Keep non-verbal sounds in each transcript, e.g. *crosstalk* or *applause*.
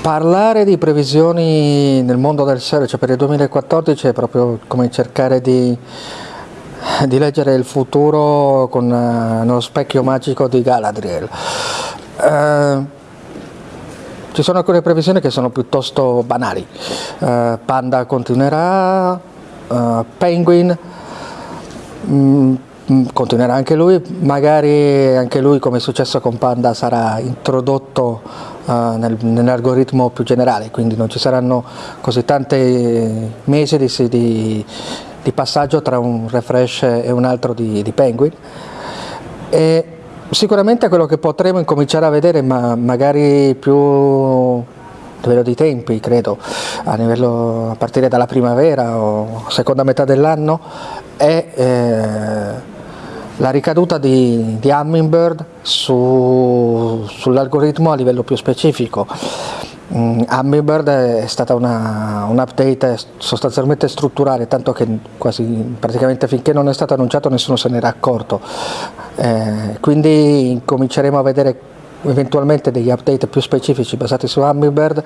Parlare di previsioni nel mondo del search per il 2014 è proprio come cercare di, di leggere il futuro con uh, uno specchio magico di Galadriel. Uh, ci sono alcune previsioni che sono piuttosto banali. Uh, Panda continuerà, Penguin mh, mm, continuerà anche lui, magari anche lui come è successo con Panda sarà introdotto nel, nell'algoritmo più generale, quindi non ci saranno così tanti mesi di, di, di passaggio tra un refresh e un altro di, di Penguin. E sicuramente quello che potremo incominciare a vedere, ma magari più a livello di tempi, credo, a, livello, a partire dalla primavera o seconda metà dell'anno, è eh, la ricaduta di, di Hummingbird su, sull'algoritmo a livello più specifico. Um, Hummingbird è stata un update sostanzialmente strutturale, tanto che quasi praticamente finché non è stato annunciato nessuno se n'era accorto. Eh, quindi cominceremo a vedere eventualmente degli update più specifici basati su Hummingbird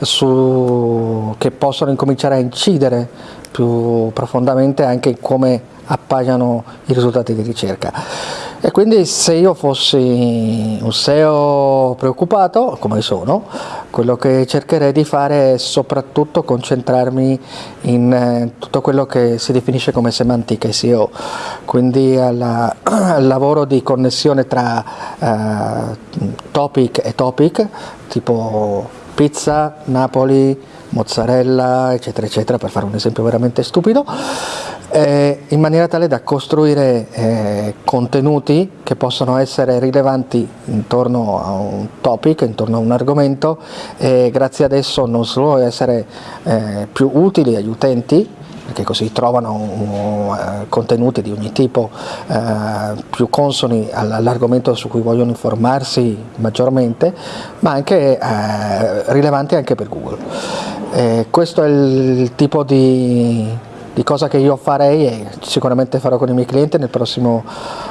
su, che possono incominciare a incidere più profondamente anche in come appaiano i risultati di ricerca. E quindi se io fossi un SEO preoccupato, come sono, quello che cercherei di fare è soprattutto concentrarmi in eh, tutto quello che si definisce come semantica SEO, quindi alla, *clears throat* al lavoro di connessione tra uh, topic e topic, tipo pizza, Napoli, mozzarella, eccetera, eccetera, per fare un esempio veramente stupido, eh, in maniera tale da costruire eh, contenuti che possono essere rilevanti intorno a un topic, intorno a un argomento e grazie ad esso non solo essere eh, più utili agli utenti, perché così trovano uh, contenuti di ogni tipo uh, più consoni all'argomento su cui vogliono informarsi maggiormente, ma anche uh, rilevanti anche per Google. questo è il tipo di, di cosa che io farei e sicuramente farò con i miei clienti nel prossimo,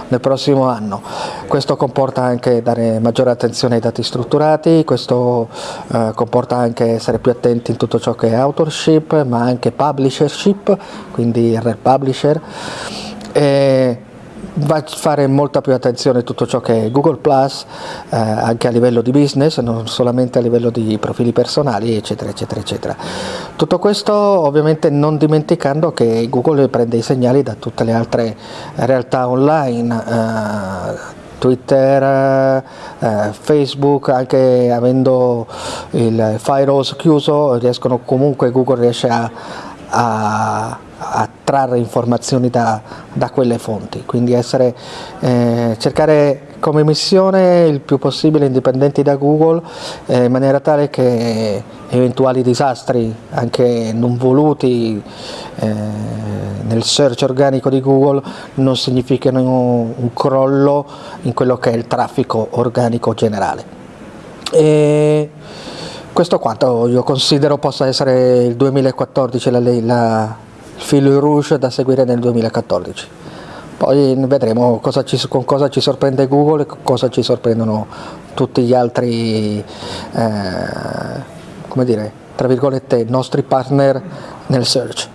nel prossimo anno. Questo comporta anche dare maggiore attenzione ai dati strutturati, questo eh, comporta anche essere più attenti in tutto ciò che è authorship, ma anche publishership, quindi RR Publisher. E va a fare molta più attenzione a tutto ciò che è Google Plus, eh, anche a livello di business, non solamente a livello di profili personali, eccetera, eccetera, eccetera. Tutto questo ovviamente non dimenticando che Google prende i segnali da tutte le altre realtà online, eh, Twitter, eh, Facebook, anche avendo il firewall chiuso, riescono comunque, Google riesce a, a a trarre informazioni da, da quelle fonti, quindi essere, eh, cercare come missione il più possibile indipendenti da Google eh, in maniera tale che eventuali disastri anche non voluti eh, nel search organico di Google non significano un crollo in quello che è il traffico organico generale. E questo quanto io considero possa essere il 2014 la, la fil rouge da seguire nel 2014. Poi vedremo cosa ci, con cosa ci sorprende Google e cosa ci sorprendono tutti gli altri, eh, come dire, tra virgolette, nostri partner nel search.